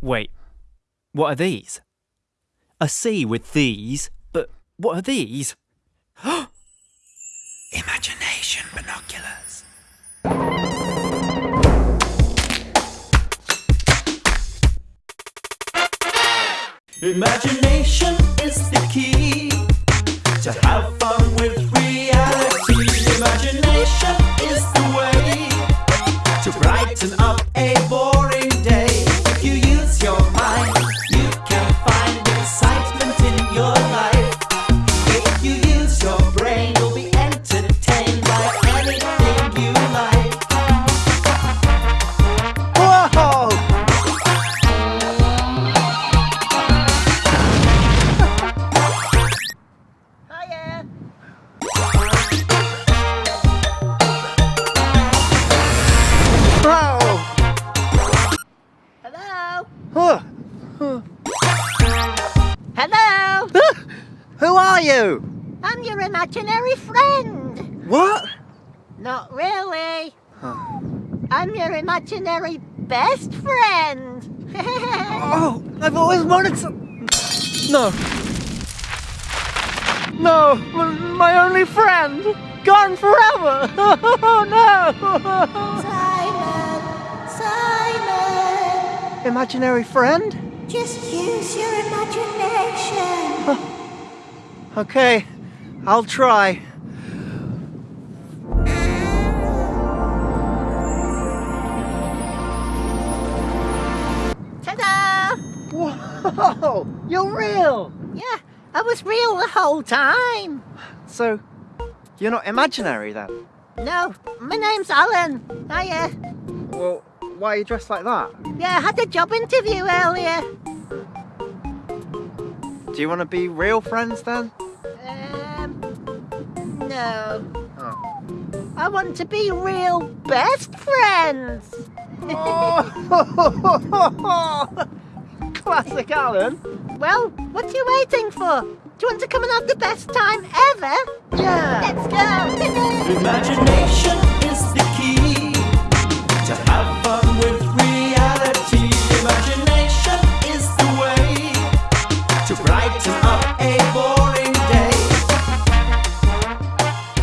Wait, what are these? A sea with these, but what are these? Imagination binoculars. Imagination is the key to have fun with Hello. Who are you? I'm your imaginary friend. What? Not really. I'm your imaginary best friend. Oh, I've always wanted to. No. No, my only friend. Gone forever. Oh no. Imaginary friend? just use your imagination. Okay, I'll try. Ta-da! Whoa! You're real! Yeah, I was real the whole time. So, you're not imaginary then? No, my name's Alan. Hiya. Well, why are you dressed like that? Yeah, I had a job interview earlier. Do you want to be real friends then? Um, no. Oh. I want to be real best friends. Classic Alan. Well, what are you waiting for? Do you want to come and have the best time ever? Yeah. Let's go. Imagination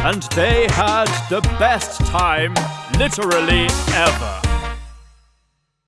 And they had the best time, literally ever.